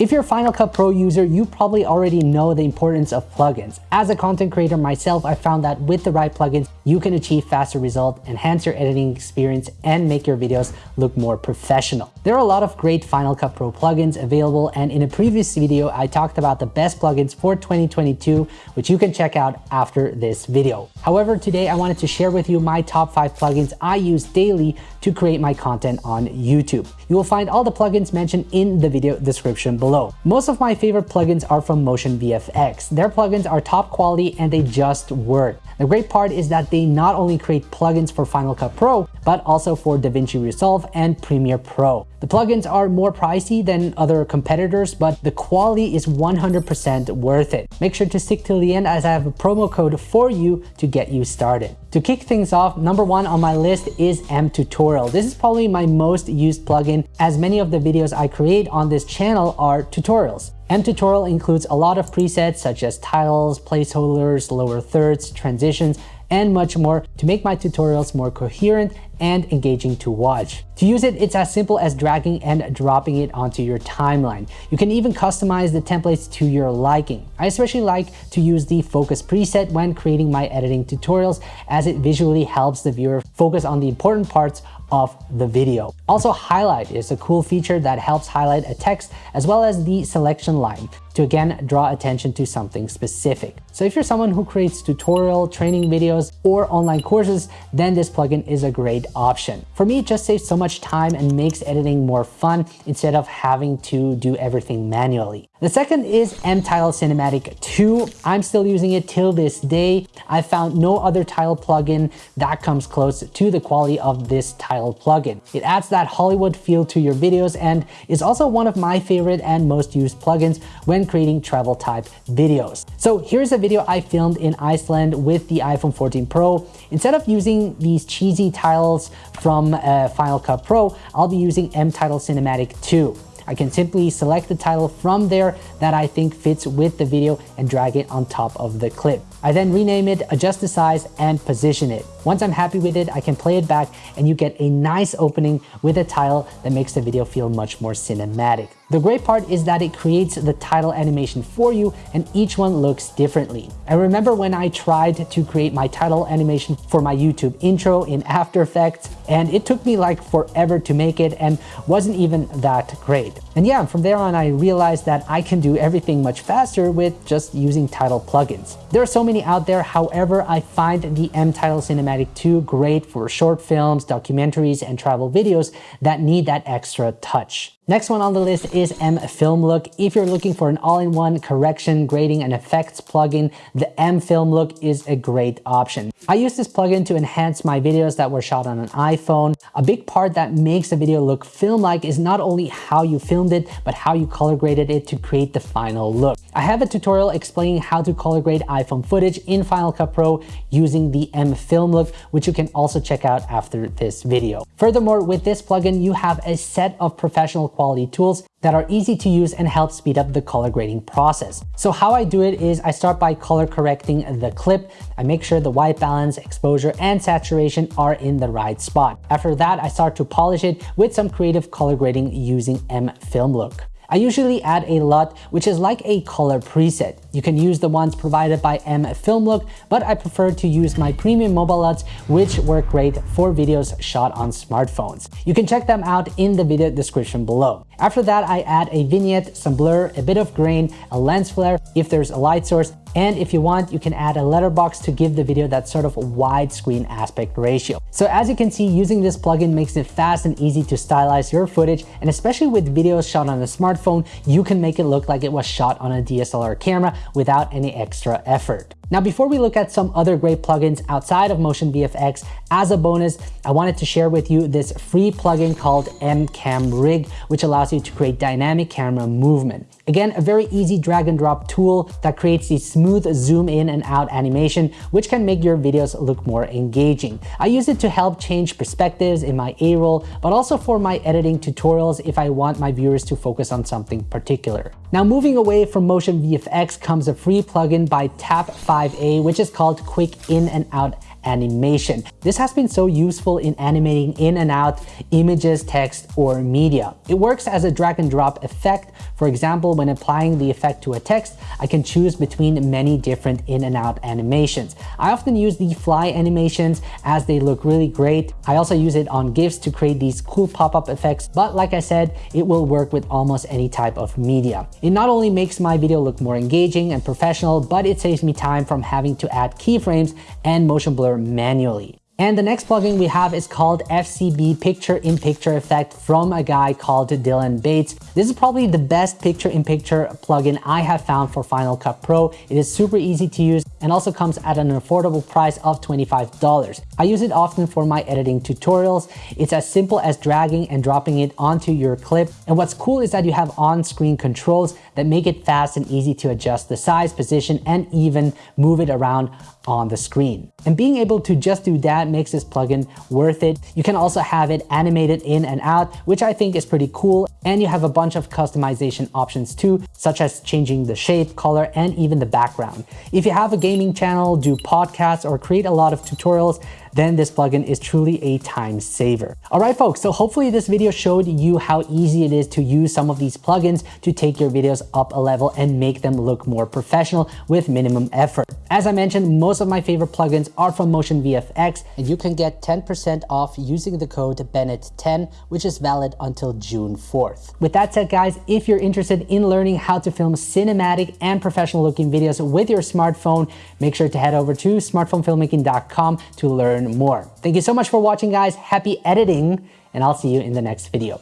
If you're a Final Cut Pro user, you probably already know the importance of plugins. As a content creator myself, I found that with the right plugins, you can achieve faster results, enhance your editing experience, and make your videos look more professional. There are a lot of great Final Cut Pro plugins available, and in a previous video, I talked about the best plugins for 2022, which you can check out after this video. However, today I wanted to share with you my top five plugins I use daily to create my content on YouTube. You will find all the plugins mentioned in the video description below. Most of my favorite plugins are from Motion VFX. Their plugins are top quality and they just work. The great part is that they not only create plugins for Final Cut Pro, but also for DaVinci Resolve and Premiere Pro. The plugins are more pricey than other competitors, but the quality is 100% worth it. Make sure to stick till the end as I have a promo code for you to get you started. To kick things off, number one on my list is mTutorial. This is probably my most used plugin as many of the videos I create on this channel are tutorials. mTutorial includes a lot of presets such as titles, placeholders, lower thirds, transitions, and much more to make my tutorials more coherent and engaging to watch. To use it, it's as simple as dragging and dropping it onto your timeline. You can even customize the templates to your liking. I especially like to use the focus preset when creating my editing tutorials as it visually helps the viewer focus on the important parts of the video. Also highlight is a cool feature that helps highlight a text as well as the selection line to again draw attention to something specific. So if you're someone who creates tutorial, training videos, or online courses, then this plugin is a great option. For me, it just saves so much time and makes editing more fun instead of having to do everything manually. The second is mTitle Cinematic 2. I'm still using it till this day. I found no other tile plugin that comes close to the quality of this tile plugin. It adds that Hollywood feel to your videos and is also one of my favorite and most used plugins when creating travel type videos. So here's a video I filmed in Iceland with the iPhone 14 Pro. Instead of using these cheesy tiles from uh, Final Cut Pro, I'll be using mTitle Cinematic 2. I can simply select the title from there that I think fits with the video and drag it on top of the clip. I then rename it, adjust the size, and position it. Once I'm happy with it, I can play it back and you get a nice opening with a title that makes the video feel much more cinematic. The great part is that it creates the title animation for you and each one looks differently. I remember when I tried to create my title animation for my YouTube intro in After Effects and it took me like forever to make it and wasn't even that great. And yeah, from there on I realized that I can do everything much faster with just using title plugins. There are so many out there, however, I find the mTitle Cinematic 2 great for short films, documentaries, and travel videos that need that extra touch. Next one on the list is M Film Look. If you're looking for an all-in-one correction, grading, and effects plugin, the M Film Look is a great option. I use this plugin to enhance my videos that were shot on an iPhone. A big part that makes a video look film-like is not only how you it, but how you color graded it to create the final look. I have a tutorial explaining how to color grade iPhone footage in Final Cut Pro using the M Film Look, which you can also check out after this video. Furthermore, with this plugin, you have a set of professional quality tools that are easy to use and help speed up the color grading process. So how I do it is I start by color correcting the clip. I make sure the white balance, exposure, and saturation are in the right spot. After that, I start to polish it with some creative color grading using M Film Look. I usually add a LUT, which is like a color preset. You can use the ones provided by M Film Look, but I prefer to use my premium mobile LUTs, which work great for videos shot on smartphones. You can check them out in the video description below. After that, I add a vignette, some blur, a bit of grain, a lens flare if there's a light source, and if you want, you can add a letterbox to give the video that sort of widescreen aspect ratio. So as you can see, using this plugin makes it fast and easy to stylize your footage. And especially with videos shot on a smartphone, you can make it look like it was shot on a DSLR camera without any extra effort. Now, before we look at some other great plugins outside of Motion VFX, as a bonus, I wanted to share with you this free plugin called MCam Rig, which allows you to create dynamic camera movement. Again, a very easy drag and drop tool that creates the smooth zoom in and out animation, which can make your videos look more engaging. I use it to help change perspectives in my A-roll, but also for my editing tutorials if I want my viewers to focus on something particular. Now, moving away from Motion VFX comes a free plugin by Tap5 5A, which is called Quick In and Out animation. This has been so useful in animating in and out images, text, or media. It works as a drag and drop effect. For example, when applying the effect to a text, I can choose between many different in and out animations. I often use the fly animations as they look really great. I also use it on GIFs to create these cool pop-up effects, but like I said, it will work with almost any type of media. It not only makes my video look more engaging and professional, but it saves me time from having to add keyframes and motion blur manually. And the next plugin we have is called FCB Picture in Picture Effect from a guy called Dylan Bates. This is probably the best picture in picture plugin I have found for Final Cut Pro. It is super easy to use and also comes at an affordable price of $25. I use it often for my editing tutorials. It's as simple as dragging and dropping it onto your clip. And what's cool is that you have on-screen controls that make it fast and easy to adjust the size, position, and even move it around on the screen. And being able to just do that makes this plugin worth it. You can also have it animated in and out, which I think is pretty cool. And you have a bunch of customization options too, such as changing the shape, color, and even the background. If you have a gaming channel, do podcasts, or create a lot of tutorials, then this plugin is truly a time saver. All right, folks, so hopefully this video showed you how easy it is to use some of these plugins to take your videos up a level and make them look more professional with minimum effort. As I mentioned, most of my favorite plugins are from Motion VFX, and you can get 10% off using the code Bennett10, which is valid until June 4th. With that said, guys, if you're interested in learning how to film cinematic and professional looking videos with your smartphone, make sure to head over to smartphonefilmmaking.com to learn more. Thank you so much for watching, guys. Happy editing, and I'll see you in the next video.